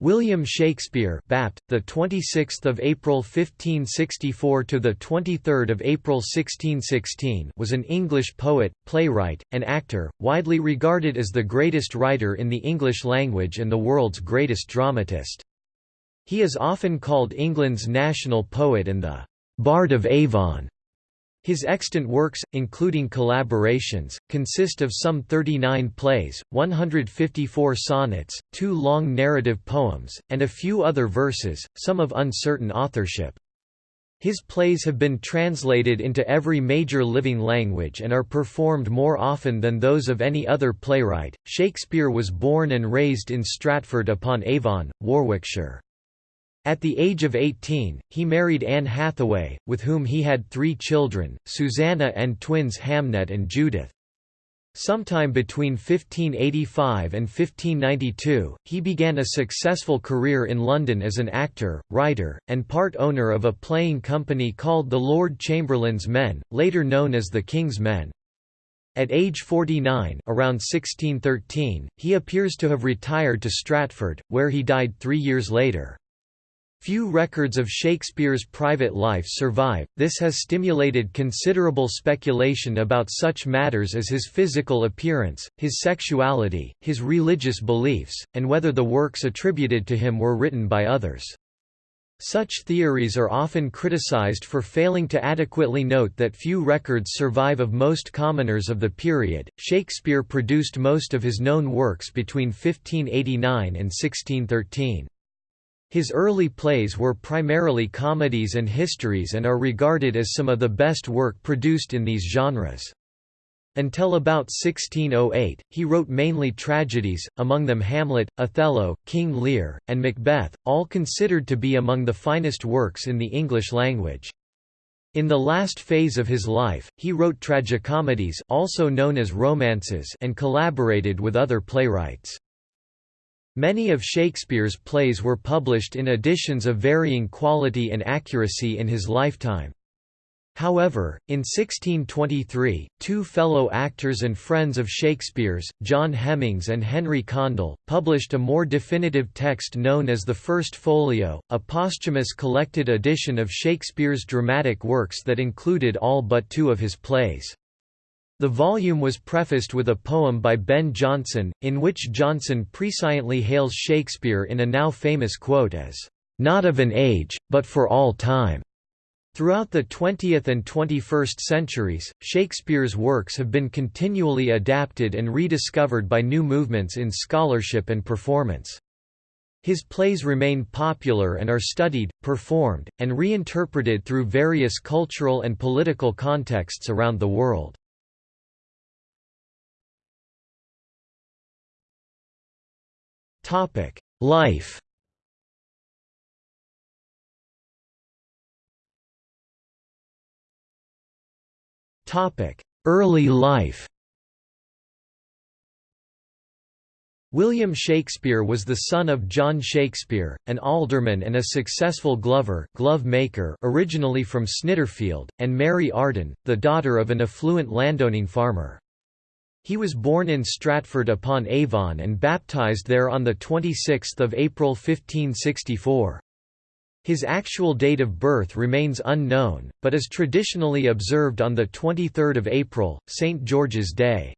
William Shakespeare, Bapt, the 26th of April 1564 to the 23rd of April 1616, was an English poet, playwright, and actor, widely regarded as the greatest writer in the English language and the world's greatest dramatist. He is often called England's national poet and the Bard of Avon. His extant works, including collaborations, consist of some 39 plays, 154 sonnets, two long narrative poems, and a few other verses, some of uncertain authorship. His plays have been translated into every major living language and are performed more often than those of any other playwright. Shakespeare was born and raised in Stratford upon Avon, Warwickshire. At the age of 18, he married Anne Hathaway, with whom he had three children, Susanna and twins Hamnet and Judith. Sometime between 1585 and 1592, he began a successful career in London as an actor, writer, and part owner of a playing company called the Lord Chamberlain's Men, later known as the King's Men. At age 49 around 1613, he appears to have retired to Stratford, where he died three years later. Few records of Shakespeare's private life survive, this has stimulated considerable speculation about such matters as his physical appearance, his sexuality, his religious beliefs, and whether the works attributed to him were written by others. Such theories are often criticized for failing to adequately note that few records survive of most commoners of the period. Shakespeare produced most of his known works between 1589 and 1613. His early plays were primarily comedies and histories and are regarded as some of the best work produced in these genres. Until about 1608, he wrote mainly tragedies, among them Hamlet, Othello, King Lear, and Macbeth, all considered to be among the finest works in the English language. In the last phase of his life, he wrote tragicomedies also known as romances and collaborated with other playwrights. Many of Shakespeare's plays were published in editions of varying quality and accuracy in his lifetime. However, in 1623, two fellow actors and friends of Shakespeare's, John Hemmings and Henry Condell, published a more definitive text known as the First Folio, a posthumous collected edition of Shakespeare's dramatic works that included all but two of his plays. The volume was prefaced with a poem by Ben Jonson, in which Jonson presciently hails Shakespeare in a now famous quote as, "...not of an age, but for all time." Throughout the 20th and 21st centuries, Shakespeare's works have been continually adapted and rediscovered by new movements in scholarship and performance. His plays remain popular and are studied, performed, and reinterpreted through various cultural and political contexts around the world. Topic: Life. Topic: Early life. William Shakespeare was the son of John Shakespeare, an alderman and a successful glover glove maker originally from Snitterfield, and Mary Arden, the daughter of an affluent landowning farmer. He was born in Stratford upon Avon and baptized there on 26 April 1564. His actual date of birth remains unknown, but is traditionally observed on 23 April, St. George's Day.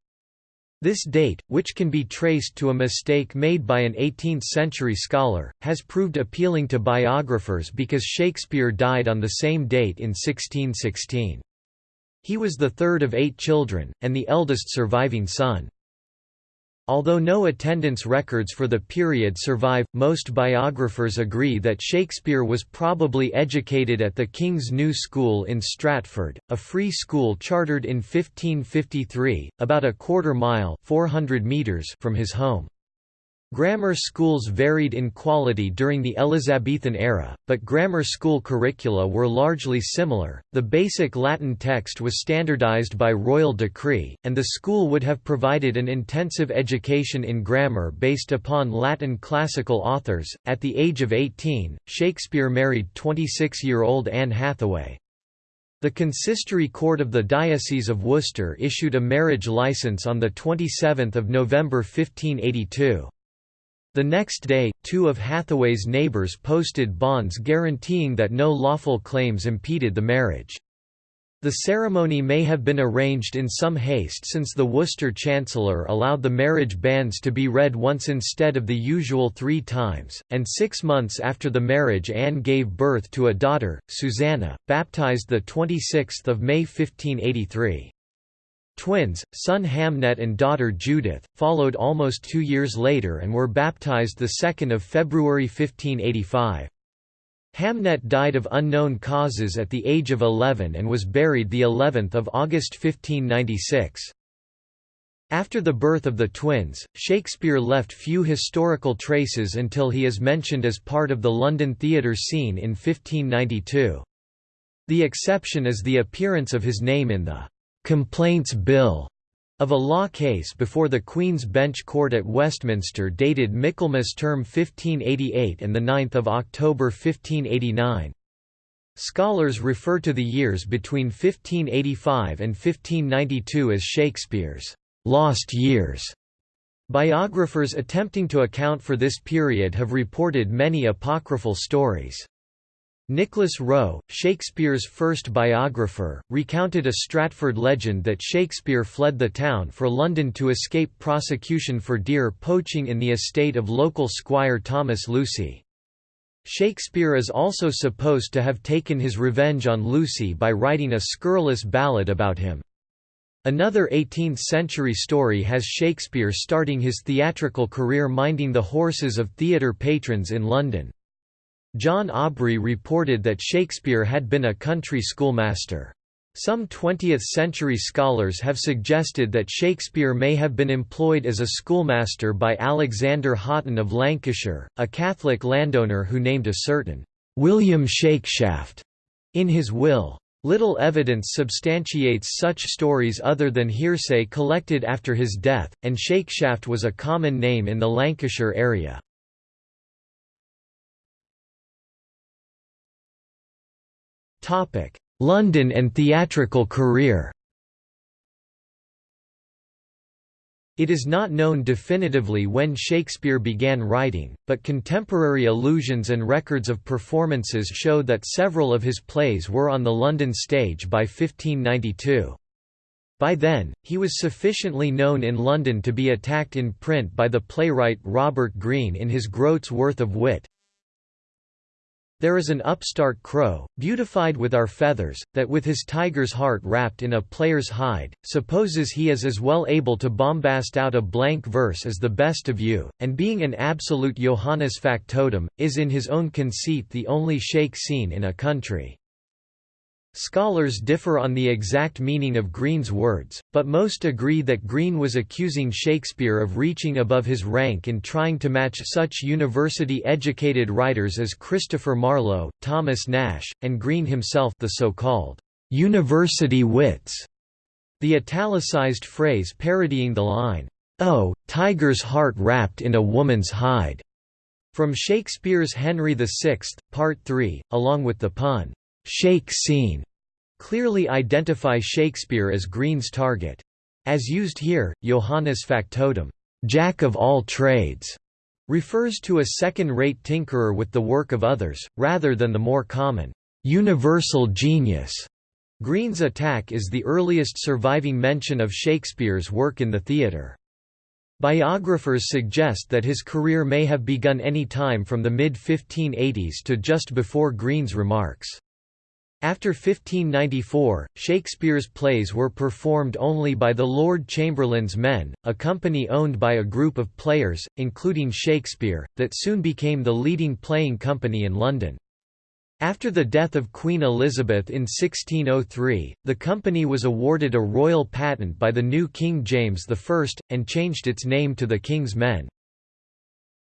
This date, which can be traced to a mistake made by an 18th-century scholar, has proved appealing to biographers because Shakespeare died on the same date in 1616. He was the third of eight children, and the eldest surviving son. Although no attendance records for the period survive, most biographers agree that Shakespeare was probably educated at the King's New School in Stratford, a free school chartered in 1553, about a quarter mile 400 meters from his home. Grammar schools varied in quality during the Elizabethan era, but grammar school curricula were largely similar. The basic Latin text was standardized by royal decree, and the school would have provided an intensive education in grammar based upon Latin classical authors. At the age of 18, Shakespeare married 26 year old Anne Hathaway. The consistory court of the Diocese of Worcester issued a marriage license on 27 November 1582. The next day, two of Hathaway's neighbors posted bonds guaranteeing that no lawful claims impeded the marriage. The ceremony may have been arranged in some haste since the Worcester Chancellor allowed the marriage banns to be read once instead of the usual three times, and six months after the marriage Anne gave birth to a daughter, Susanna, baptized 26 May 1583. Twins, son Hamnet and daughter Judith, followed almost two years later and were baptized 2 February 1585. Hamnet died of unknown causes at the age of 11 and was buried the 11th of August 1596. After the birth of the twins, Shakespeare left few historical traces until he is mentioned as part of the London theatre scene in 1592. The exception is the appearance of his name in the «Complaints Bill» of a law case before the Queen's Bench Court at Westminster dated Michaelmas term 1588 and the 9 October 1589. Scholars refer to the years between 1585 and 1592 as Shakespeare's «lost years». Biographers attempting to account for this period have reported many apocryphal stories. Nicholas Rowe, Shakespeare's first biographer, recounted a Stratford legend that Shakespeare fled the town for London to escape prosecution for deer poaching in the estate of local squire Thomas Lucy. Shakespeare is also supposed to have taken his revenge on Lucy by writing a scurrilous ballad about him. Another 18th-century story has Shakespeare starting his theatrical career minding the horses of theatre patrons in London. John Aubrey reported that Shakespeare had been a country schoolmaster. Some 20th-century scholars have suggested that Shakespeare may have been employed as a schoolmaster by Alexander Hoghton of Lancashire, a Catholic landowner who named a certain William Shakeshaft in his will. Little evidence substantiates such stories other than hearsay collected after his death, and Shakeshaft was a common name in the Lancashire area. London and theatrical career It is not known definitively when Shakespeare began writing, but contemporary allusions and records of performances show that several of his plays were on the London stage by 1592. By then, he was sufficiently known in London to be attacked in print by the playwright Robert Greene in his Groat's Worth of Wit, there is an upstart crow, beautified with our feathers, that with his tiger's heart wrapped in a player's hide, supposes he is as well able to bombast out a blank verse as the best of you, and being an absolute Johannes factotum, is in his own conceit the only shake scene in a country. Scholars differ on the exact meaning of Greene's words, but most agree that Greene was accusing Shakespeare of reaching above his rank in trying to match such university-educated writers as Christopher Marlowe, Thomas Nash, and Greene himself the so-called «university wits», the italicized phrase parodying the line, "'Oh, tiger's heart wrapped in a woman's hide' from Shakespeare's Henry VI, Part 3, along with the pun, shake scene clearly identify Shakespeare as Greene's target. As used here, Johannes factotum, jack of all trades, refers to a second-rate tinkerer with the work of others, rather than the more common, universal genius. Greene's attack is the earliest surviving mention of Shakespeare's work in the theatre. Biographers suggest that his career may have begun any time from the mid-1580s to just before Greene's remarks. After 1594, Shakespeare's plays were performed only by the Lord Chamberlain's Men, a company owned by a group of players, including Shakespeare, that soon became the leading playing company in London. After the death of Queen Elizabeth in 1603, the company was awarded a royal patent by the new King James I, and changed its name to the King's Men.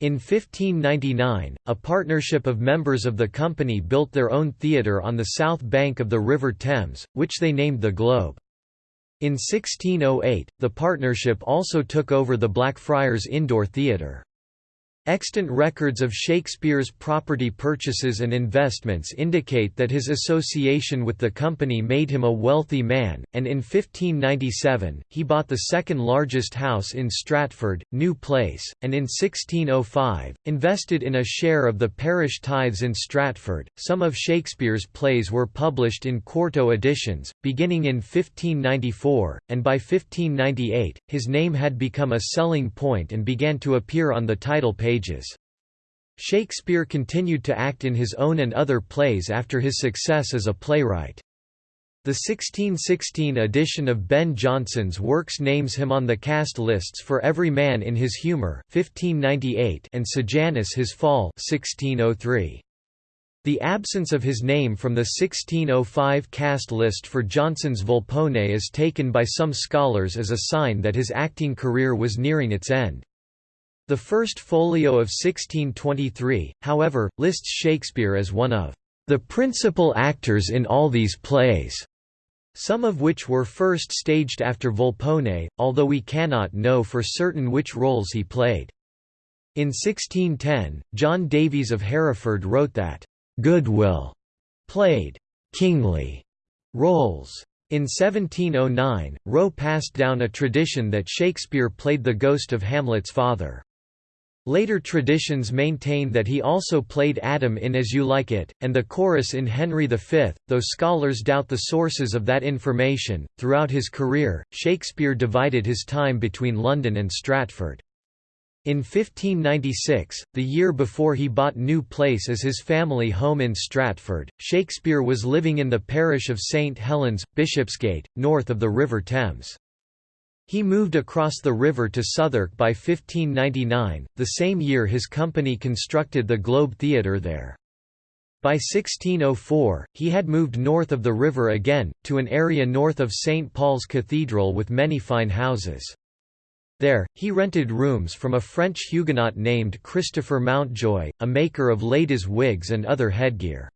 In 1599, a partnership of members of the company built their own theatre on the south bank of the River Thames, which they named the Globe. In 1608, the partnership also took over the Blackfriars Indoor Theatre. Extant records of Shakespeare's property purchases and investments indicate that his association with the company made him a wealthy man, and in 1597, he bought the second largest house in Stratford, New Place, and in 1605, invested in a share of the parish tithes in Stratford. Some of Shakespeare's plays were published in quarto editions, beginning in 1594, and by 1598, his name had become a selling point and began to appear on the title page Shakespeare continued to act in his own and other plays after his success as a playwright. The 1616 edition of Ben Jonson's works names him on the cast lists for Every Man in His Humour 1598 and Sejanus His Fall 1603. The absence of his name from the 1605 cast list for Jonson's Volpone is taken by some scholars as a sign that his acting career was nearing its end. The first folio of 1623, however, lists Shakespeare as one of the principal actors in all these plays, some of which were first staged after Volpone, although we cannot know for certain which roles he played. In 1610, John Davies of Hereford wrote that, "...Goodwill," played "...kingly," roles. In 1709, Rowe passed down a tradition that Shakespeare played the ghost of Hamlet's father. Later traditions maintain that he also played Adam in As You Like It, and the chorus in Henry V, though scholars doubt the sources of that information. Throughout his career, Shakespeare divided his time between London and Stratford. In 1596, the year before he bought New Place as his family home in Stratford, Shakespeare was living in the parish of St Helens, Bishopsgate, north of the River Thames. He moved across the river to Southwark by 1599, the same year his company constructed the Globe Theatre there. By 1604, he had moved north of the river again, to an area north of St. Paul's Cathedral with many fine houses. There, he rented rooms from a French Huguenot named Christopher Mountjoy, a maker of ladies' wigs and other headgear.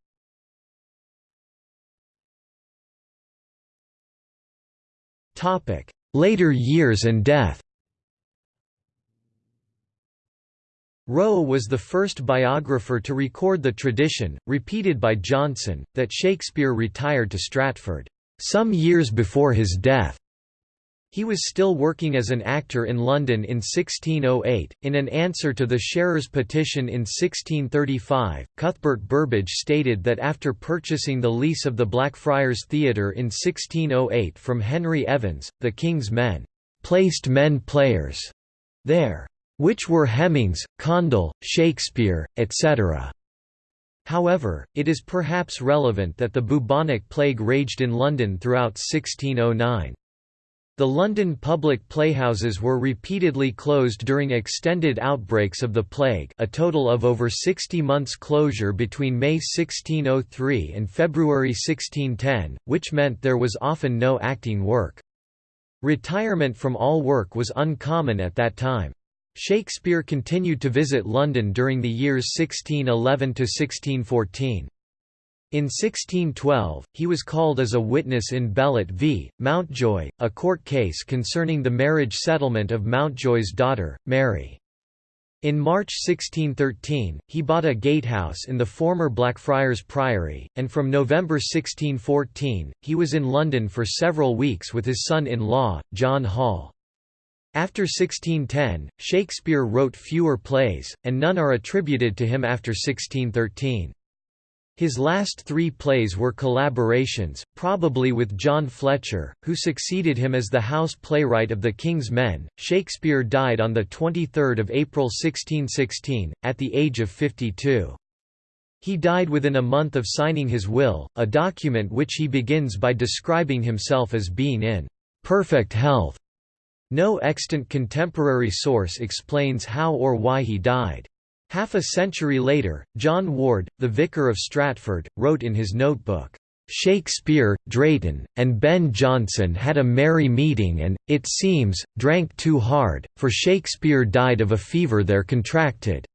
Later years and death Rowe was the first biographer to record the tradition, repeated by Johnson, that Shakespeare retired to Stratford, "...some years before his death." He was still working as an actor in London in 1608. In an answer to the Sharers' petition in 1635, Cuthbert Burbage stated that after purchasing the lease of the Blackfriars Theatre in 1608 from Henry Evans, the King's men placed men players there, which were Hemmings, Condell, Shakespeare, etc. However, it is perhaps relevant that the bubonic plague raged in London throughout 1609. The London public playhouses were repeatedly closed during extended outbreaks of the plague a total of over 60 months closure between May 1603 and February 1610, which meant there was often no acting work. Retirement from all work was uncommon at that time. Shakespeare continued to visit London during the years 1611–1614. In 1612, he was called as a witness in Bellott v. Mountjoy, a court case concerning the marriage settlement of Mountjoy's daughter, Mary. In March 1613, he bought a gatehouse in the former Blackfriars Priory, and from November 1614, he was in London for several weeks with his son-in-law, John Hall. After 1610, Shakespeare wrote fewer plays, and none are attributed to him after 1613. His last three plays were collaborations, probably with John Fletcher, who succeeded him as the house playwright of the King's Men. Shakespeare died on 23 April 1616, at the age of 52. He died within a month of signing his will, a document which he begins by describing himself as being in perfect health. No extant contemporary source explains how or why he died. Half a century later, John Ward, the vicar of Stratford, wrote in his notebook, "...Shakespeare, Drayton, and Ben Jonson had a merry meeting and, it seems, drank too hard, for Shakespeare died of a fever there contracted."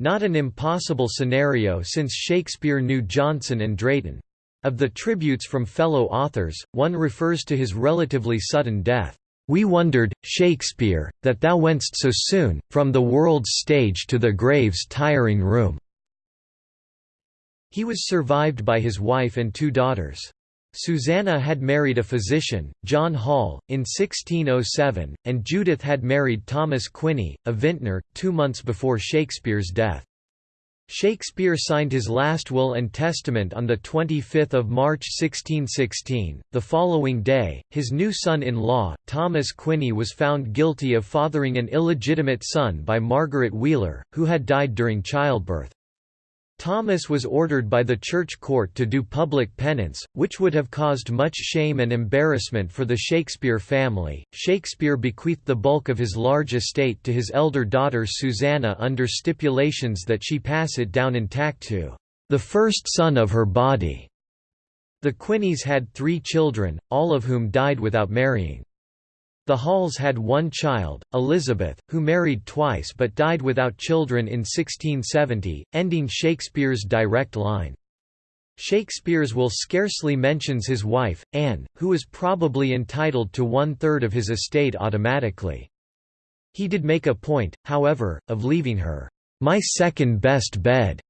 Not an impossible scenario since Shakespeare knew Jonson and Drayton. Of the tributes from fellow authors, one refers to his relatively sudden death. We wondered, Shakespeare, that thou wentst so soon, from the world's stage to the grave's tiring room." He was survived by his wife and two daughters. Susanna had married a physician, John Hall, in 1607, and Judith had married Thomas Quiney, a vintner, two months before Shakespeare's death. Shakespeare signed his last will and testament on 25 March 1616. The following day, his new son-in-law, Thomas Quiney was found guilty of fathering an illegitimate son by Margaret Wheeler, who had died during childbirth. Thomas was ordered by the church court to do public penance, which would have caused much shame and embarrassment for the Shakespeare family. Shakespeare bequeathed the bulk of his large estate to his elder daughter Susanna under stipulations that she pass it down intact to the first son of her body. The Quineys had three children, all of whom died without marrying. The Halls had one child, Elizabeth, who married twice but died without children in 1670, ending Shakespeare's direct line. Shakespeare's will scarcely mentions his wife, Anne, who was probably entitled to one-third of his estate automatically. He did make a point, however, of leaving her, "...my second best bed",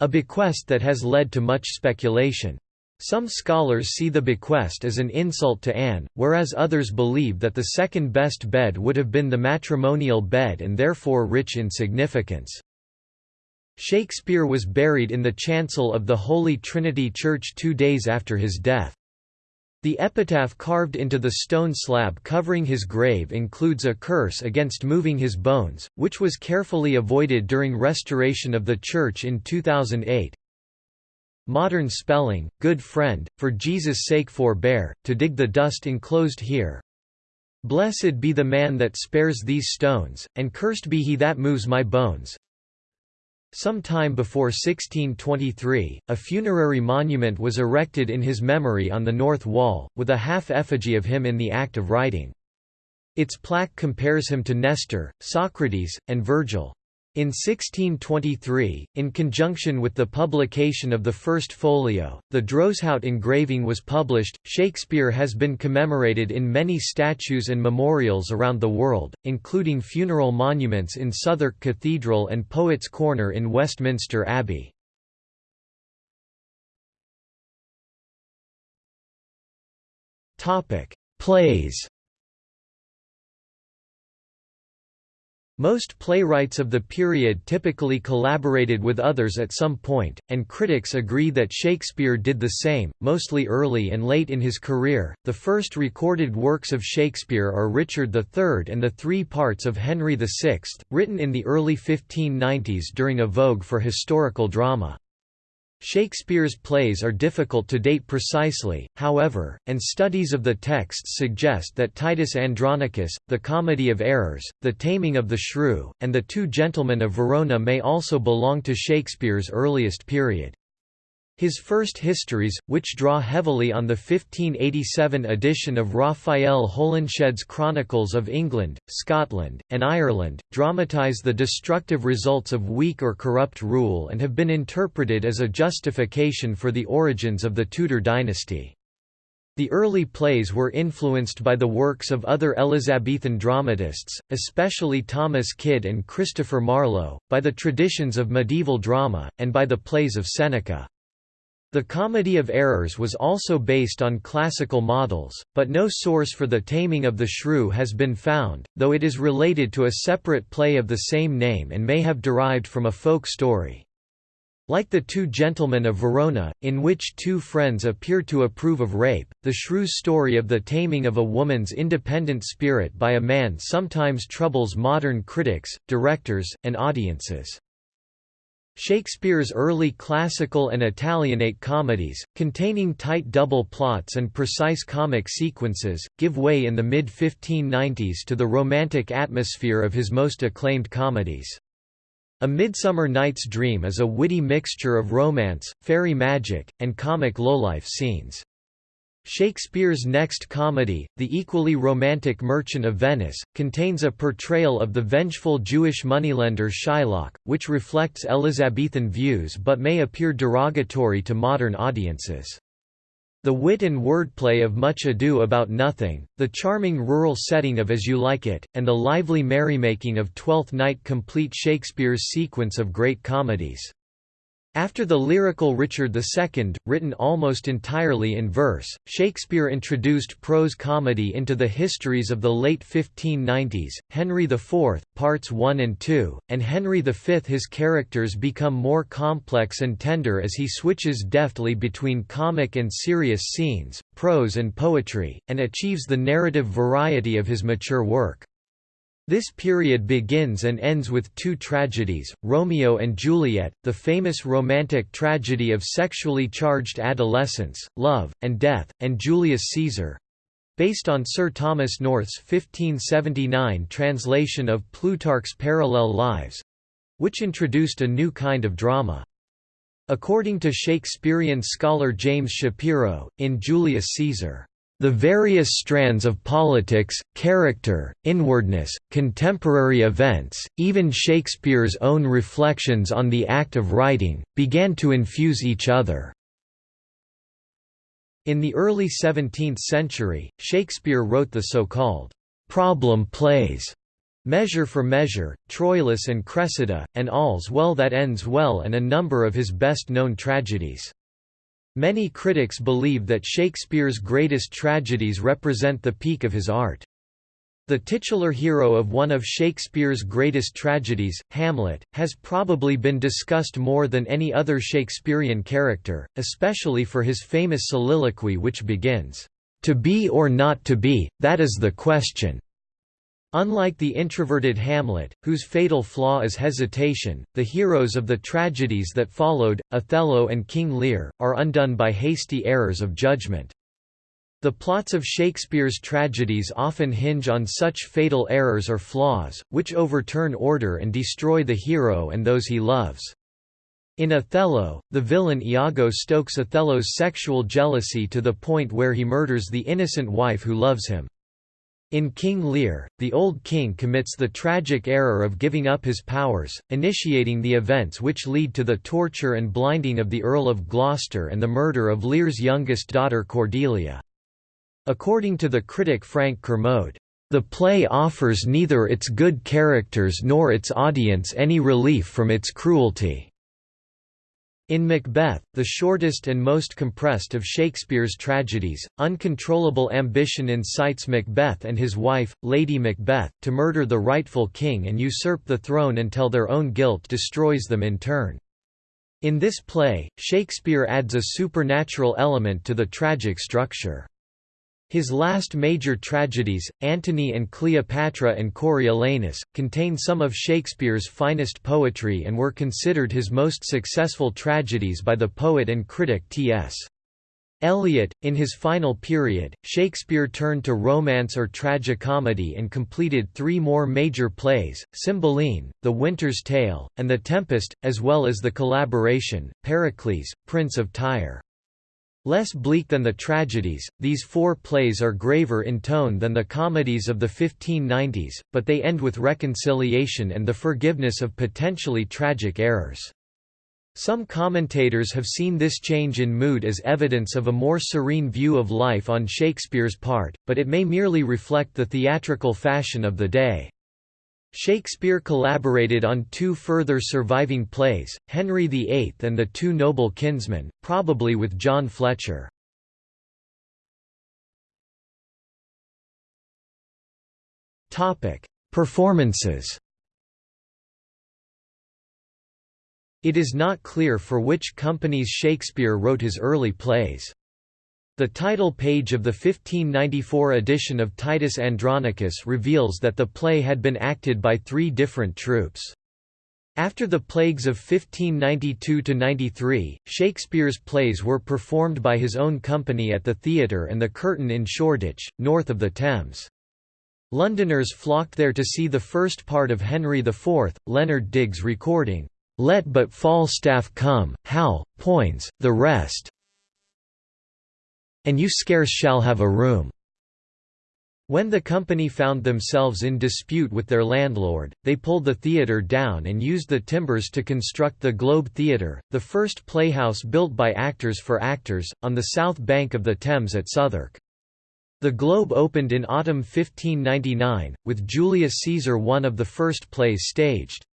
a bequest that has led to much speculation. Some scholars see the bequest as an insult to Anne, whereas others believe that the second best bed would have been the matrimonial bed and therefore rich in significance. Shakespeare was buried in the chancel of the Holy Trinity Church two days after his death. The epitaph carved into the stone slab covering his grave includes a curse against moving his bones, which was carefully avoided during restoration of the church in 2008. Modern spelling, good friend, for Jesus' sake forbear, to dig the dust enclosed here. Blessed be the man that spares these stones, and cursed be he that moves my bones. Some time before 1623, a funerary monument was erected in his memory on the north wall, with a half-effigy of him in the act of writing. Its plaque compares him to Nestor, Socrates, and Virgil. In 1623, in conjunction with the publication of the first folio, the Droeshout engraving was published. Shakespeare has been commemorated in many statues and memorials around the world, including funeral monuments in Southwark Cathedral and Poets' Corner in Westminster Abbey. Plays Most playwrights of the period typically collaborated with others at some point, and critics agree that Shakespeare did the same, mostly early and late in his career. The first recorded works of Shakespeare are Richard III and the three parts of Henry VI, written in the early 1590s during a vogue for historical drama. Shakespeare's plays are difficult to date precisely, however, and studies of the texts suggest that Titus Andronicus, the Comedy of Errors, The Taming of the Shrew, and The Two Gentlemen of Verona may also belong to Shakespeare's earliest period. His first histories, which draw heavily on the 1587 edition of Raphael Holinshed's Chronicles of England, Scotland, and Ireland, dramatise the destructive results of weak or corrupt rule and have been interpreted as a justification for the origins of the Tudor dynasty. The early plays were influenced by the works of other Elizabethan dramatists, especially Thomas Kyd and Christopher Marlowe, by the traditions of medieval drama, and by the plays of Seneca. The Comedy of Errors was also based on classical models, but no source for the taming of the shrew has been found, though it is related to a separate play of the same name and may have derived from a folk story. Like the Two Gentlemen of Verona, in which two friends appear to approve of rape, the shrew's story of the taming of a woman's independent spirit by a man sometimes troubles modern critics, directors, and audiences. Shakespeare's early classical and Italianate comedies, containing tight double plots and precise comic sequences, give way in the mid-1590s to the romantic atmosphere of his most acclaimed comedies. A Midsummer Night's Dream is a witty mixture of romance, fairy magic, and comic lowlife scenes. Shakespeare's next comedy, The Equally Romantic Merchant of Venice, contains a portrayal of the vengeful Jewish moneylender Shylock, which reflects Elizabethan views but may appear derogatory to modern audiences. The wit and wordplay of Much Ado About Nothing, the charming rural setting of As You Like It, and the lively merrymaking of Twelfth Night complete Shakespeare's sequence of great comedies. After the lyrical Richard II, written almost entirely in verse, Shakespeare introduced prose comedy into the histories of the late 1590s, Henry IV, Parts 1 and 2, and Henry V. His characters become more complex and tender as he switches deftly between comic and serious scenes, prose and poetry, and achieves the narrative variety of his mature work. This period begins and ends with two tragedies, Romeo and Juliet, the famous romantic tragedy of sexually charged adolescence, love, and death, and Julius Caesar—based on Sir Thomas North's 1579 translation of Plutarch's Parallel Lives—which introduced a new kind of drama. According to Shakespearean scholar James Shapiro, in Julius Caesar the various strands of politics, character, inwardness, contemporary events, even Shakespeare's own reflections on the act of writing, began to infuse each other. In the early 17th century, Shakespeare wrote the so-called problem plays, Measure for Measure, Troilus and Cressida, and All's Well That Ends Well and a number of his best-known tragedies. Many critics believe that Shakespeare's greatest tragedies represent the peak of his art. The titular hero of one of Shakespeare's greatest tragedies, Hamlet, has probably been discussed more than any other Shakespearean character, especially for his famous soliloquy which begins, "'To be or not to be, that is the question. Unlike the introverted Hamlet, whose fatal flaw is hesitation, the heroes of the tragedies that followed, Othello and King Lear, are undone by hasty errors of judgment. The plots of Shakespeare's tragedies often hinge on such fatal errors or flaws, which overturn order and destroy the hero and those he loves. In Othello, the villain Iago stokes Othello's sexual jealousy to the point where he murders the innocent wife who loves him. In King Lear, the old king commits the tragic error of giving up his powers, initiating the events which lead to the torture and blinding of the Earl of Gloucester and the murder of Lear's youngest daughter Cordelia. According to the critic Frank Kermode, "...the play offers neither its good characters nor its audience any relief from its cruelty." In Macbeth, the shortest and most compressed of Shakespeare's tragedies, uncontrollable ambition incites Macbeth and his wife, Lady Macbeth, to murder the rightful king and usurp the throne until their own guilt destroys them in turn. In this play, Shakespeare adds a supernatural element to the tragic structure. His last major tragedies, Antony and Cleopatra and Coriolanus, contain some of Shakespeare's finest poetry and were considered his most successful tragedies by the poet and critic T.S. Eliot. In his final period, Shakespeare turned to romance or tragicomedy and completed three more major plays, Cymbeline, The Winter's Tale, and The Tempest, as well as the collaboration, Pericles, Prince of Tyre. Less bleak than the tragedies, these four plays are graver in tone than the comedies of the 1590s, but they end with reconciliation and the forgiveness of potentially tragic errors. Some commentators have seen this change in mood as evidence of a more serene view of life on Shakespeare's part, but it may merely reflect the theatrical fashion of the day. Shakespeare collaborated on two further surviving plays, Henry VIII and The Two Noble Kinsmen, probably with John Fletcher. Performances It is not clear for which companies Shakespeare wrote his early plays. The title page of the 1594 edition of Titus Andronicus reveals that the play had been acted by three different troupes. After the plagues of 1592–93, Shakespeare's plays were performed by his own company at the theatre and the Curtain in Shoreditch, north of the Thames. Londoners flocked there to see the first part of Henry IV, Leonard Digges recording, "'Let but Falstaff come, Hal, Poins, the rest, and you scarce shall have a room." When the company found themselves in dispute with their landlord, they pulled the theatre down and used the timbers to construct the Globe Theatre, the first playhouse built by actors for actors, on the south bank of the Thames at Southwark. The Globe opened in autumn 1599, with Julius Caesar one of the first plays staged.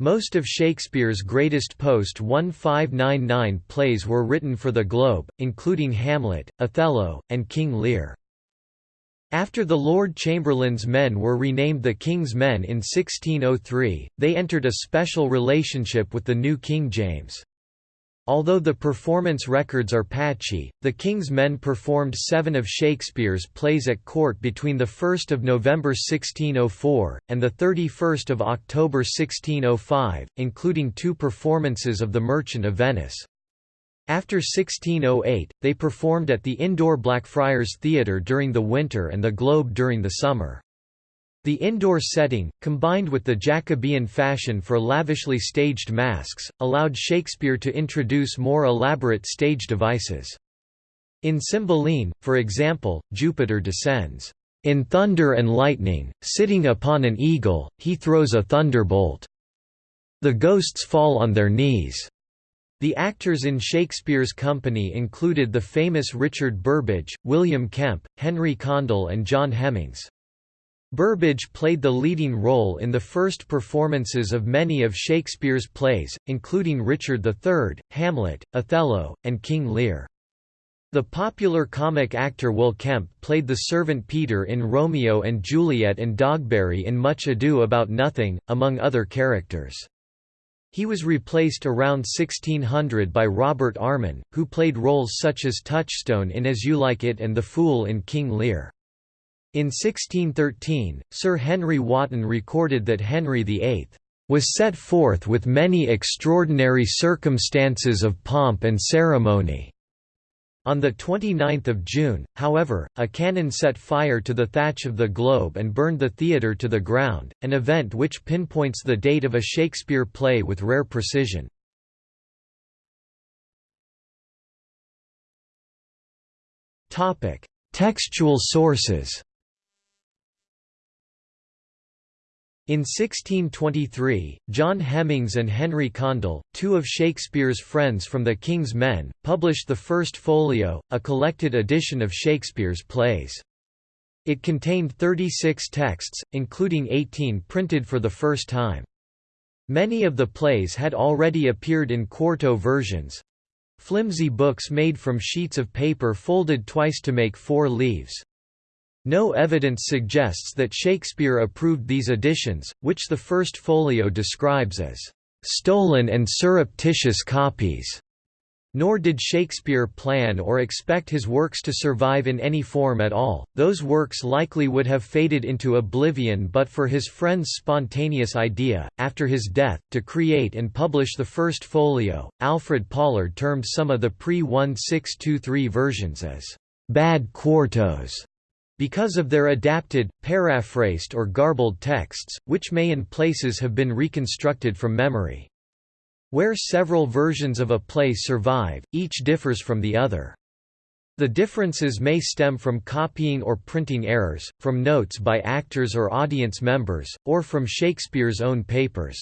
Most of Shakespeare's greatest post-1599 plays were written for the Globe, including Hamlet, Othello, and King Lear. After the Lord Chamberlain's men were renamed the King's Men in 1603, they entered a special relationship with the new King James. Although the performance records are patchy, the King's Men performed seven of Shakespeare's plays at court between 1 November 1604, and 31 October 1605, including two performances of The Merchant of Venice. After 1608, they performed at the indoor Blackfriars Theatre during the winter and the Globe during the summer. The indoor setting, combined with the Jacobean fashion for lavishly staged masques, allowed Shakespeare to introduce more elaborate stage devices. In Cymbeline, for example, Jupiter descends, "...in thunder and lightning, sitting upon an eagle, he throws a thunderbolt. The ghosts fall on their knees." The actors in Shakespeare's company included the famous Richard Burbage, William Kemp, Henry Condell and John Hemmings. Burbage played the leading role in the first performances of many of Shakespeare's plays, including Richard III, Hamlet, Othello, and King Lear. The popular comic actor Will Kemp played the servant Peter in Romeo and Juliet and Dogberry in Much Ado About Nothing, among other characters. He was replaced around 1600 by Robert Armin, who played roles such as Touchstone in As You Like It and the Fool in King Lear. In 1613, Sir Henry Wotton recorded that Henry VIII was set forth with many extraordinary circumstances of pomp and ceremony. On 29 June, however, a cannon set fire to the thatch of the Globe and burned the theatre to the ground, an event which pinpoints the date of a Shakespeare play with rare precision. Textual sources In 1623, John Hemmings and Henry Condell, two of Shakespeare's friends from the King's Men, published the First Folio, a collected edition of Shakespeare's plays. It contained 36 texts, including 18 printed for the first time. Many of the plays had already appeared in quarto versions—flimsy books made from sheets of paper folded twice to make four leaves. No evidence suggests that Shakespeare approved these additions, which the First Folio describes as stolen and surreptitious copies. Nor did Shakespeare plan or expect his works to survive in any form at all, those works likely would have faded into oblivion but for his friend's spontaneous idea, after his death, to create and publish the first folio. Alfred Pollard termed some of the pre 1623 versions as bad quartos because of their adapted, paraphrased or garbled texts, which may in places have been reconstructed from memory. Where several versions of a play survive, each differs from the other. The differences may stem from copying or printing errors, from notes by actors or audience members, or from Shakespeare's own papers.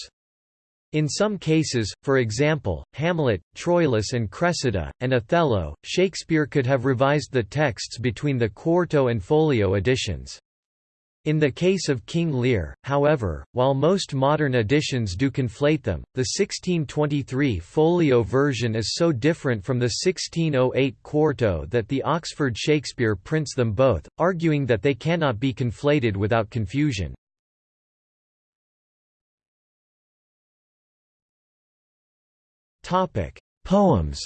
In some cases, for example, Hamlet, Troilus and Cressida, and Othello, Shakespeare could have revised the texts between the quarto and folio editions. In the case of King Lear, however, while most modern editions do conflate them, the 1623 folio version is so different from the 1608 quarto that the Oxford Shakespeare prints them both, arguing that they cannot be conflated without confusion. Topic: Poems.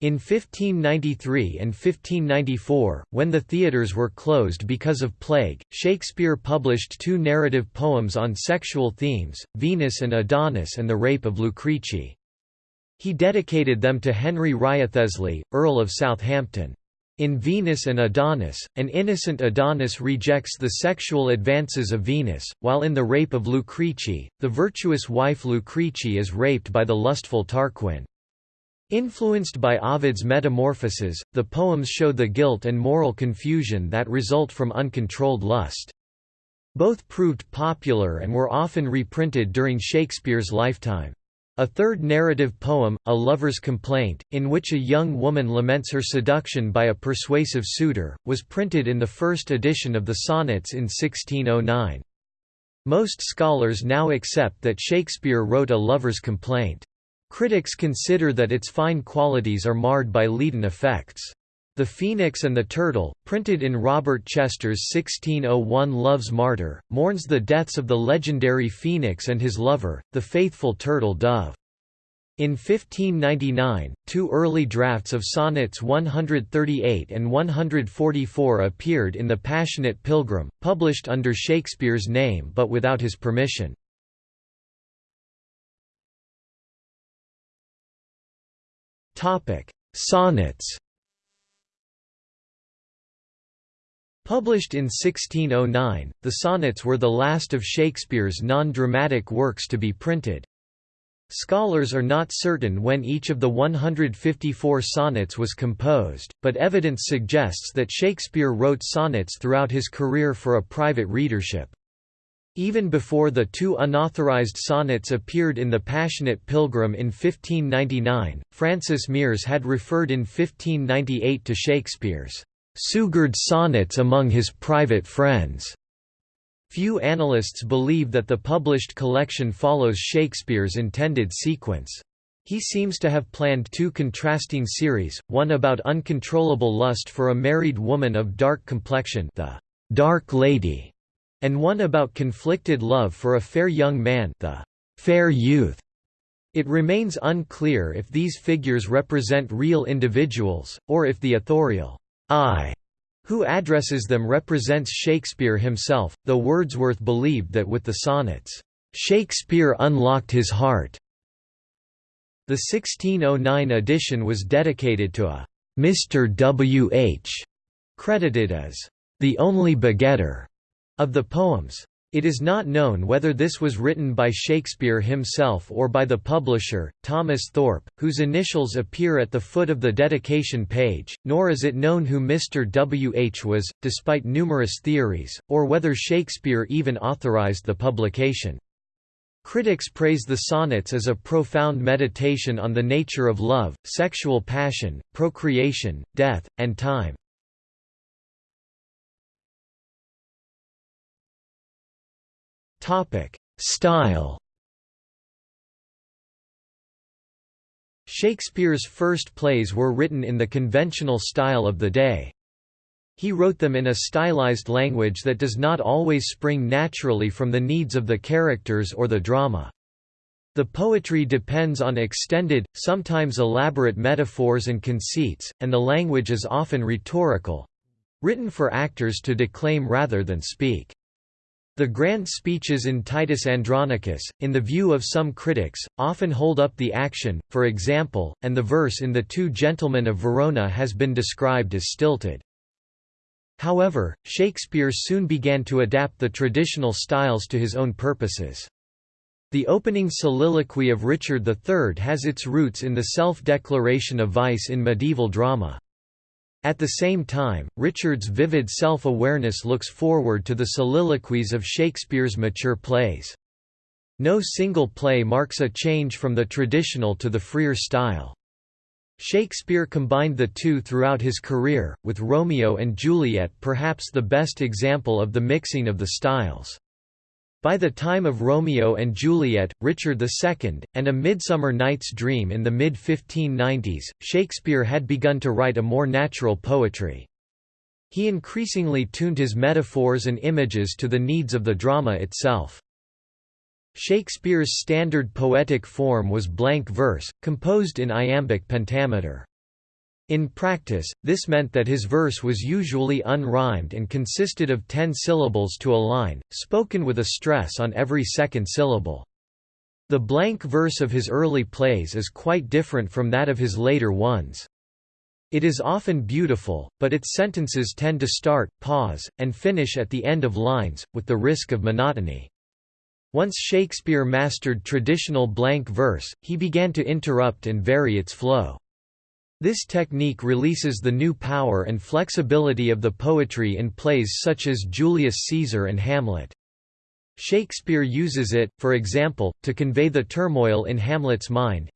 In 1593 and 1594, when the theatres were closed because of plague, Shakespeare published two narrative poems on sexual themes, Venus and Adonis and the Rape of Lucrece. He dedicated them to Henry Wriothesley, Earl of Southampton. In Venus and Adonis, an innocent Adonis rejects the sexual advances of Venus, while in The Rape of Lucrece, the virtuous wife Lucrece is raped by the lustful Tarquin. Influenced by Ovid's Metamorphoses, the poems show the guilt and moral confusion that result from uncontrolled lust. Both proved popular and were often reprinted during Shakespeare's lifetime. A third narrative poem, A Lover's Complaint, in which a young woman laments her seduction by a persuasive suitor, was printed in the first edition of the Sonnets in 1609. Most scholars now accept that Shakespeare wrote A Lover's Complaint. Critics consider that its fine qualities are marred by leaden effects. The Phoenix and the Turtle, printed in Robert Chester's 1601 Love's Martyr, mourns the deaths of the legendary Phoenix and his lover, the faithful turtle dove. In 1599, two early drafts of Sonnets 138 and 144 appeared in The Passionate Pilgrim, published under Shakespeare's name but without his permission. Sonnets Published in 1609, the sonnets were the last of Shakespeare's non-dramatic works to be printed. Scholars are not certain when each of the 154 sonnets was composed, but evidence suggests that Shakespeare wrote sonnets throughout his career for a private readership. Even before the two unauthorized sonnets appeared in The Passionate Pilgrim in 1599, Francis Meres had referred in 1598 to Shakespeare's sugred sonnets among his private friends. Few analysts believe that the published collection follows Shakespeare's intended sequence. He seems to have planned two contrasting series, one about uncontrollable lust for a married woman of dark complexion the Dark Lady, and one about conflicted love for a fair young man the Fair Youth. It remains unclear if these figures represent real individuals, or if the authorial I, who addresses them represents Shakespeare himself, though Wordsworth believed that with the sonnets, Shakespeare unlocked his heart. The 1609 edition was dedicated to a Mr. W. H., credited as the only begetter of the poems. It is not known whether this was written by Shakespeare himself or by the publisher, Thomas Thorpe, whose initials appear at the foot of the dedication page, nor is it known who Mr. W. H. was, despite numerous theories, or whether Shakespeare even authorized the publication. Critics praise the sonnets as a profound meditation on the nature of love, sexual passion, procreation, death, and time. Style Shakespeare's first plays were written in the conventional style of the day. He wrote them in a stylized language that does not always spring naturally from the needs of the characters or the drama. The poetry depends on extended, sometimes elaborate metaphors and conceits, and the language is often rhetorical—written for actors to declaim rather than speak. The grand speeches in Titus Andronicus, in the view of some critics, often hold up the action, for example, and the verse in The Two Gentlemen of Verona has been described as stilted. However, Shakespeare soon began to adapt the traditional styles to his own purposes. The opening soliloquy of Richard III has its roots in the self-declaration of vice in medieval drama. At the same time, Richard's vivid self-awareness looks forward to the soliloquies of Shakespeare's mature plays. No single play marks a change from the traditional to the freer style. Shakespeare combined the two throughout his career, with Romeo and Juliet perhaps the best example of the mixing of the styles. By the time of Romeo and Juliet, Richard II, and A Midsummer Night's Dream in the mid-1590s, Shakespeare had begun to write a more natural poetry. He increasingly tuned his metaphors and images to the needs of the drama itself. Shakespeare's standard poetic form was blank verse, composed in iambic pentameter. In practice, this meant that his verse was usually unrhymed and consisted of ten syllables to a line, spoken with a stress on every second syllable. The blank verse of his early plays is quite different from that of his later ones. It is often beautiful, but its sentences tend to start, pause, and finish at the end of lines, with the risk of monotony. Once Shakespeare mastered traditional blank verse, he began to interrupt and vary its flow. This technique releases the new power and flexibility of the poetry in plays such as Julius Caesar and Hamlet. Shakespeare uses it, for example, to convey the turmoil in Hamlet's mind.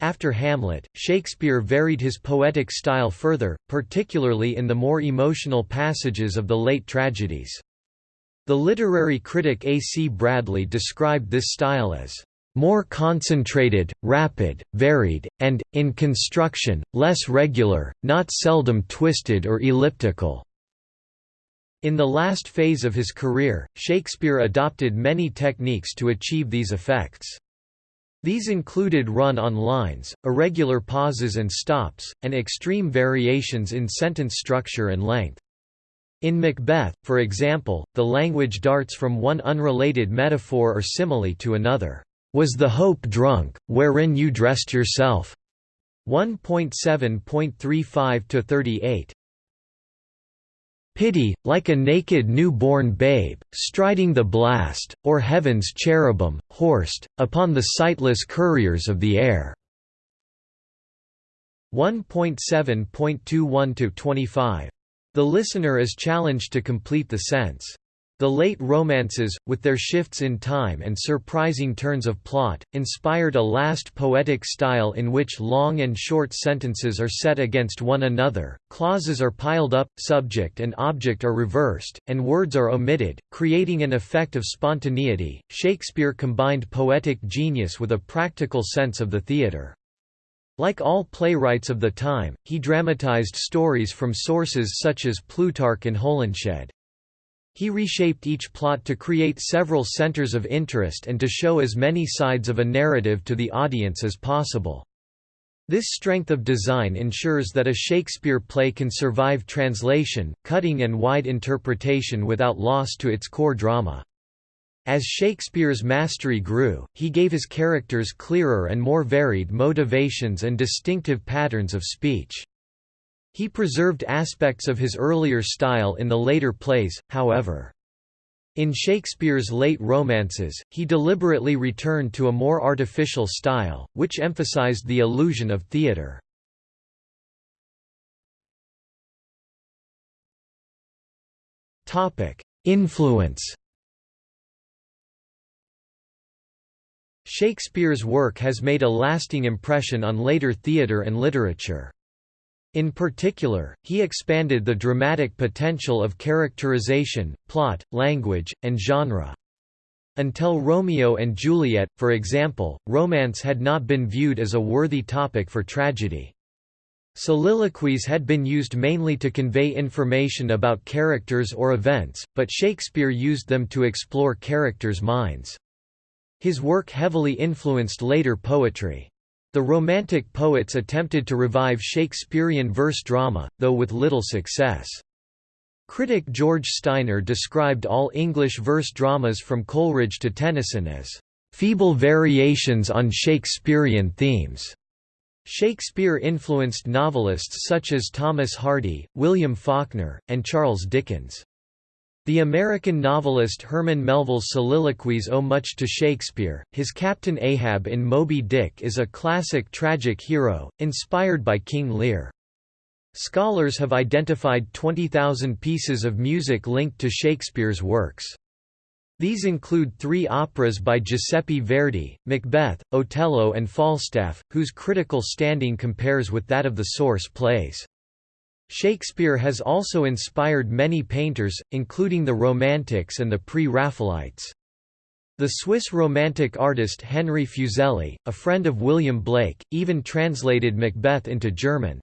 After Hamlet, Shakespeare varied his poetic style further, particularly in the more emotional passages of the late tragedies. The literary critic A. C. Bradley described this style as more concentrated, rapid, varied, and, in construction, less regular, not seldom twisted or elliptical." In the last phase of his career, Shakespeare adopted many techniques to achieve these effects. These included run-on lines, irregular pauses and stops, and extreme variations in sentence structure and length. In Macbeth, for example, the language darts from one unrelated metaphor or simile to another. Was the hope drunk, wherein you dressed yourself? 1.7.35 38. Pity, like a naked new-born babe, striding the blast, or heaven's cherubim, horsed, upon the sightless couriers of the air. 1.7.21–25 the listener is challenged to complete the sense. The late romances, with their shifts in time and surprising turns of plot, inspired a last poetic style in which long and short sentences are set against one another, clauses are piled up, subject and object are reversed, and words are omitted, creating an effect of spontaneity. Shakespeare combined poetic genius with a practical sense of the theatre. Like all playwrights of the time, he dramatized stories from sources such as Plutarch and Holinshed. He reshaped each plot to create several centers of interest and to show as many sides of a narrative to the audience as possible. This strength of design ensures that a Shakespeare play can survive translation, cutting and wide interpretation without loss to its core drama. As Shakespeare's mastery grew, he gave his characters clearer and more varied motivations and distinctive patterns of speech. He preserved aspects of his earlier style in the later plays, however. In Shakespeare's late romances, he deliberately returned to a more artificial style, which emphasized the illusion of theatre. Influence Shakespeare's work has made a lasting impression on later theatre and literature. In particular, he expanded the dramatic potential of characterization, plot, language, and genre. Until Romeo and Juliet, for example, romance had not been viewed as a worthy topic for tragedy. Soliloquies had been used mainly to convey information about characters or events, but Shakespeare used them to explore characters' minds. His work heavily influenced later poetry. The Romantic poets attempted to revive Shakespearean verse drama, though with little success. Critic George Steiner described all English verse dramas from Coleridge to Tennyson as feeble variations on Shakespearean themes. Shakespeare influenced novelists such as Thomas Hardy, William Faulkner, and Charles Dickens. The American novelist Herman Melville's soliloquies owe much to Shakespeare. His Captain Ahab in Moby Dick is a classic tragic hero, inspired by King Lear. Scholars have identified 20,000 pieces of music linked to Shakespeare's works. These include three operas by Giuseppe Verdi, Macbeth, Otello and Falstaff, whose critical standing compares with that of the source plays. Shakespeare has also inspired many painters, including the Romantics and the Pre-Raphaelites. The Swiss Romantic artist Henry Fuseli, a friend of William Blake, even translated Macbeth into German.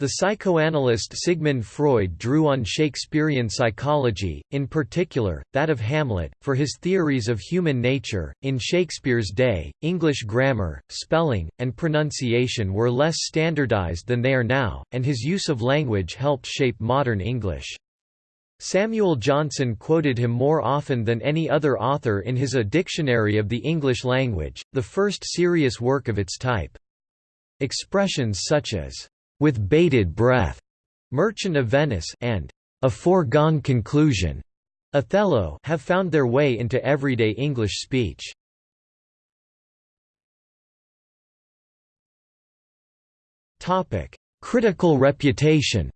The psychoanalyst Sigmund Freud drew on Shakespearean psychology, in particular, that of Hamlet, for his theories of human nature. In Shakespeare's day, English grammar, spelling, and pronunciation were less standardized than they are now, and his use of language helped shape modern English. Samuel Johnson quoted him more often than any other author in his A Dictionary of the English Language, the first serious work of its type. Expressions such as with bated breath, Merchant of Venice, and a foregone conclusion, Othello have found their way into everyday English speech. Topic: Critical reputation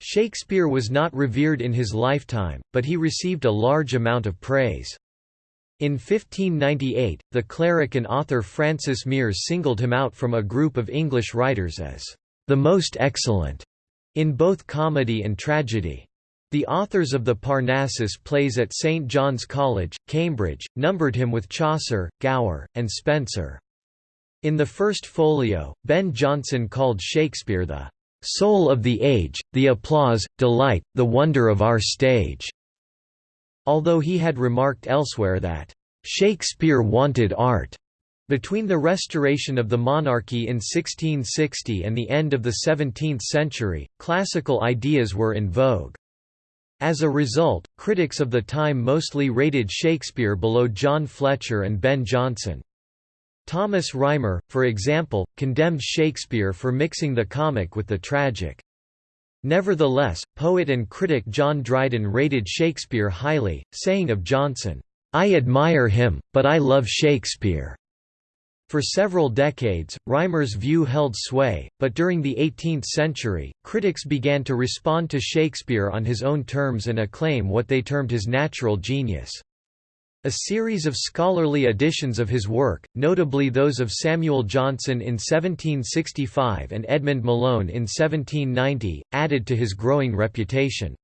Shakespeare was not revered in his lifetime, but he received a large amount of praise. In 1598, the cleric and author Francis Meres singled him out from a group of English writers as the most excellent in both comedy and tragedy. The authors of the Parnassus plays at St John's College, Cambridge, numbered him with Chaucer, Gower, and Spenser. In the first folio, Ben Jonson called Shakespeare the "...soul of the age, the applause, delight, the wonder of our stage." Although he had remarked elsewhere that, "...Shakespeare wanted art." Between the restoration of the monarchy in 1660 and the end of the 17th century, classical ideas were in vogue. As a result, critics of the time mostly rated Shakespeare below John Fletcher and Ben Jonson. Thomas Rymer, for example, condemned Shakespeare for mixing the comic with the tragic. Nevertheless, poet and critic John Dryden rated Shakespeare highly, saying of Jonson, "'I admire him, but I love Shakespeare." For several decades, Rymer's view held sway, but during the 18th century, critics began to respond to Shakespeare on his own terms and acclaim what they termed his natural genius. A series of scholarly editions of his work, notably those of Samuel Johnson in 1765 and Edmund Malone in 1790, added to his growing reputation.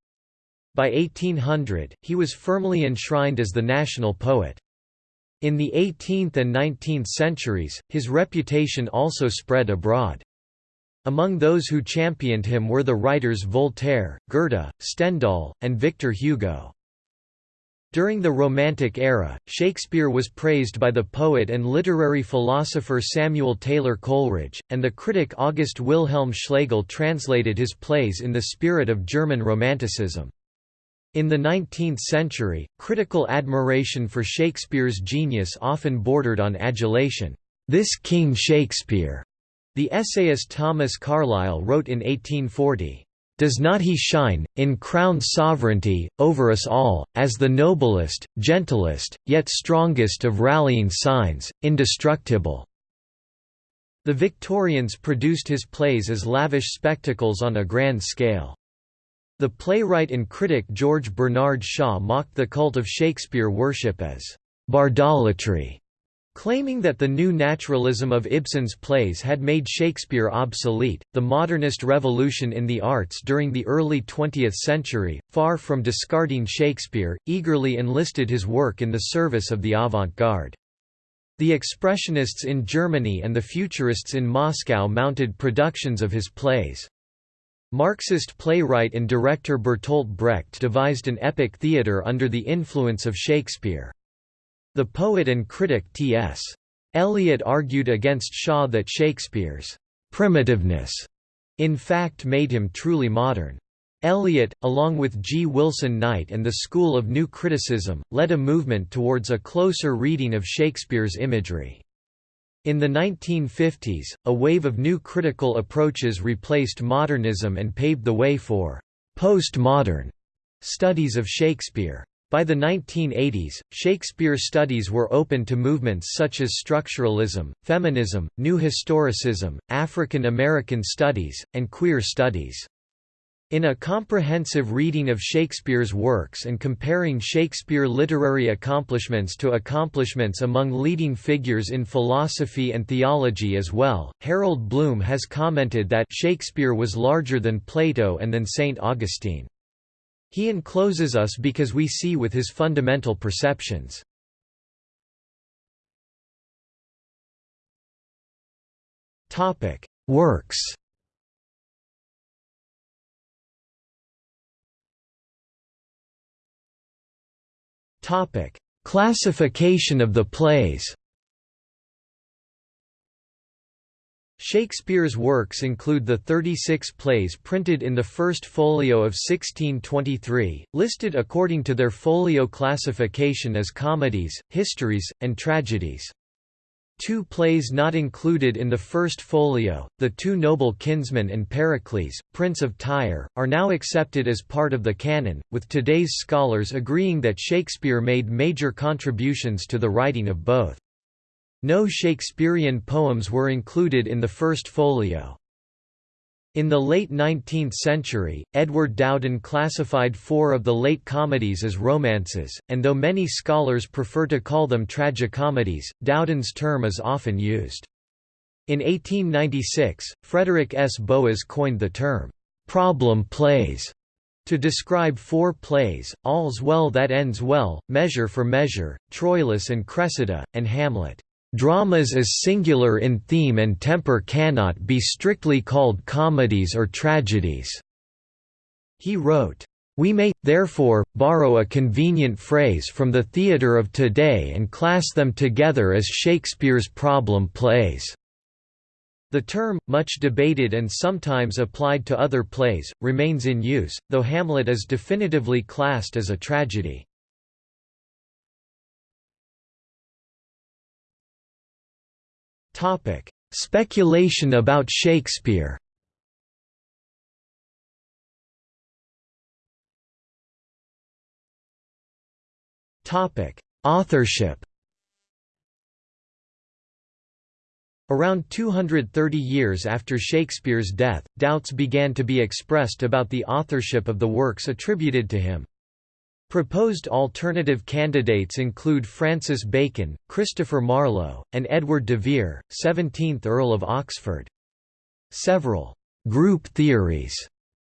By 1800, he was firmly enshrined as the national poet. In the 18th and 19th centuries, his reputation also spread abroad. Among those who championed him were the writers Voltaire, Goethe, Stendhal, and Victor Hugo. During the Romantic era, Shakespeare was praised by the poet and literary philosopher Samuel Taylor Coleridge, and the critic August Wilhelm Schlegel translated his plays in the spirit of German Romanticism. In the 19th century, critical admiration for Shakespeare's genius often bordered on adulation. This King Shakespeare, the essayist Thomas Carlyle wrote in 1840. Does not he shine, in crowned sovereignty, over us all, as the noblest, gentlest, yet strongest of rallying signs, indestructible?" The Victorians produced his plays as lavish spectacles on a grand scale. The playwright and critic George Bernard Shaw mocked the cult of Shakespeare worship as «bardolatry», Claiming that the new naturalism of Ibsen's plays had made Shakespeare obsolete, the modernist revolution in the arts during the early 20th century, far from discarding Shakespeare, eagerly enlisted his work in the service of the avant-garde. The Expressionists in Germany and the Futurists in Moscow mounted productions of his plays. Marxist playwright and director Bertolt Brecht devised an epic theatre under the influence of Shakespeare. The poet and critic T.S. Eliot argued against Shaw that Shakespeare's primitiveness in fact made him truly modern. Eliot, along with G. Wilson Knight and the School of New Criticism, led a movement towards a closer reading of Shakespeare's imagery. In the 1950s, a wave of new critical approaches replaced modernism and paved the way for postmodern studies of Shakespeare. By the 1980s, Shakespeare studies were open to movements such as structuralism, feminism, new historicism, African American studies, and queer studies. In a comprehensive reading of Shakespeare's works and comparing Shakespeare literary accomplishments to accomplishments among leading figures in philosophy and theology as well, Harold Bloom has commented that Shakespeare was larger than Plato and than St. Augustine. He encloses us because we see with his fundamental perceptions. Works Classification of the plays Shakespeare's works include the 36 plays printed in the First Folio of 1623, listed according to their folio classification as comedies, histories, and tragedies. Two plays not included in the first folio, The Two Noble Kinsmen and Pericles, Prince of Tyre, are now accepted as part of the canon, with today's scholars agreeing that Shakespeare made major contributions to the writing of both. No Shakespearean poems were included in the first folio. In the late 19th century, Edward Dowden classified four of the late comedies as romances, and though many scholars prefer to call them tragicomedies, Dowden's term is often used. In 1896, Frederick S. Boas coined the term, "'problem plays' to describe four plays, All's Well That Ends Well, Measure for Measure, Troilus and Cressida, and Hamlet. Dramas as singular in theme and temper cannot be strictly called comedies or tragedies." He wrote, "...we may, therefore, borrow a convenient phrase from the theatre of today and class them together as Shakespeare's problem plays." The term, much debated and sometimes applied to other plays, remains in use, though Hamlet is definitively classed as a tragedy. Topic: Speculation about Shakespeare. Topic: Authorship. Around 230 years after Shakespeare's death, doubts began to be expressed about the authorship of the works attributed to him. Proposed alternative candidates include Francis Bacon, Christopher Marlowe, and Edward de Vere, 17th Earl of Oxford. Several «group theories»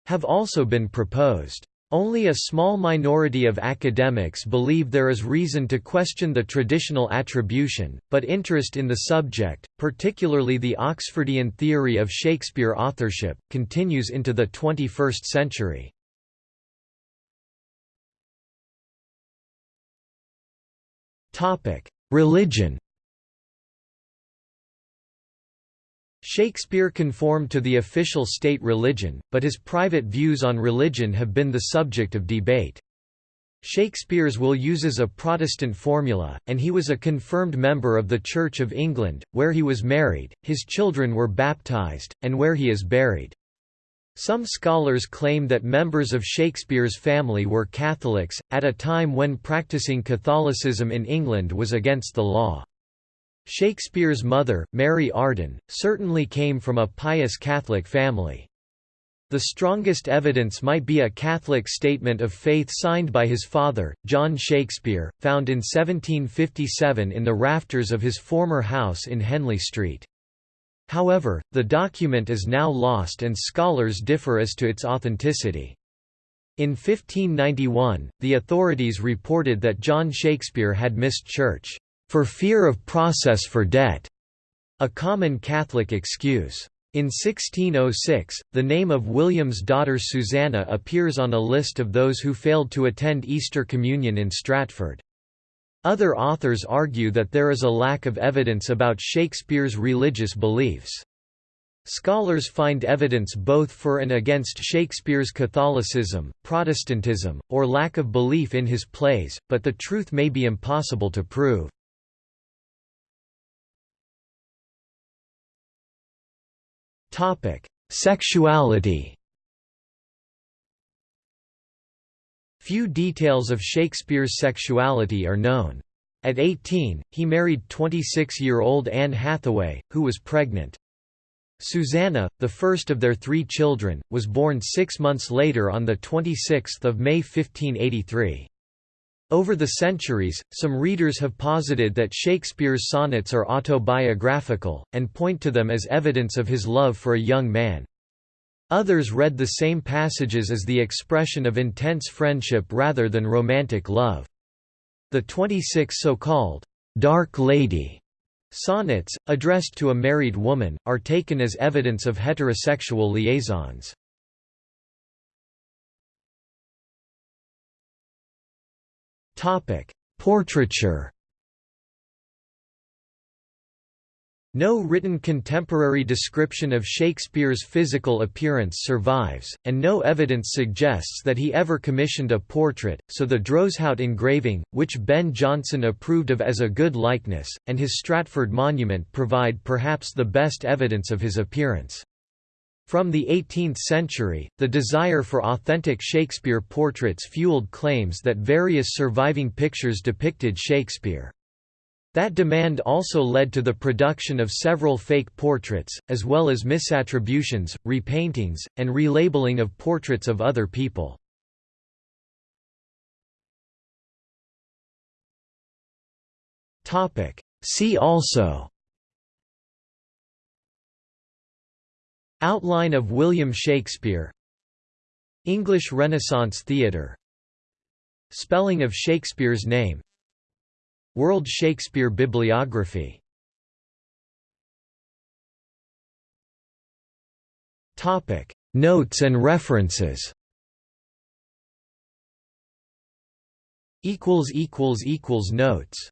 have also been proposed. Only a small minority of academics believe there is reason to question the traditional attribution, but interest in the subject, particularly the Oxfordian theory of Shakespeare authorship, continues into the 21st century. Religion Shakespeare conformed to the official state religion, but his private views on religion have been the subject of debate. Shakespeare's will uses a Protestant formula, and he was a confirmed member of the Church of England, where he was married, his children were baptized, and where he is buried. Some scholars claim that members of Shakespeare's family were Catholics, at a time when practicing Catholicism in England was against the law. Shakespeare's mother, Mary Arden, certainly came from a pious Catholic family. The strongest evidence might be a Catholic statement of faith signed by his father, John Shakespeare, found in 1757 in the rafters of his former house in Henley Street. However, the document is now lost and scholars differ as to its authenticity. In 1591, the authorities reported that John Shakespeare had missed church, "...for fear of process for debt", a common Catholic excuse. In 1606, the name of William's daughter Susanna appears on a list of those who failed to attend Easter Communion in Stratford. Other authors argue that there is a lack of evidence about Shakespeare's religious beliefs. Scholars find evidence both for and against Shakespeare's Catholicism, Protestantism, or lack of belief in his plays, but the truth may be impossible to prove. Sexuality Few details of Shakespeare's sexuality are known. At 18, he married 26-year-old Anne Hathaway, who was pregnant. Susanna, the first of their three children, was born six months later on 26 May 1583. Over the centuries, some readers have posited that Shakespeare's sonnets are autobiographical, and point to them as evidence of his love for a young man. Others read the same passages as the expression of intense friendship rather than romantic love. The 26 so-called «dark lady» sonnets, addressed to a married woman, are taken as evidence of heterosexual liaisons. Portraiture No written contemporary description of Shakespeare's physical appearance survives, and no evidence suggests that he ever commissioned a portrait, so the Droeshout engraving, which Ben Jonson approved of as a good likeness, and his Stratford monument provide perhaps the best evidence of his appearance. From the 18th century, the desire for authentic Shakespeare portraits fueled claims that various surviving pictures depicted Shakespeare. That demand also led to the production of several fake portraits, as well as misattributions, repaintings, and relabeling of portraits of other people. See also Outline of William Shakespeare English Renaissance Theatre Spelling of Shakespeare's name World Shakespeare Bibliography. Notes and references. Notes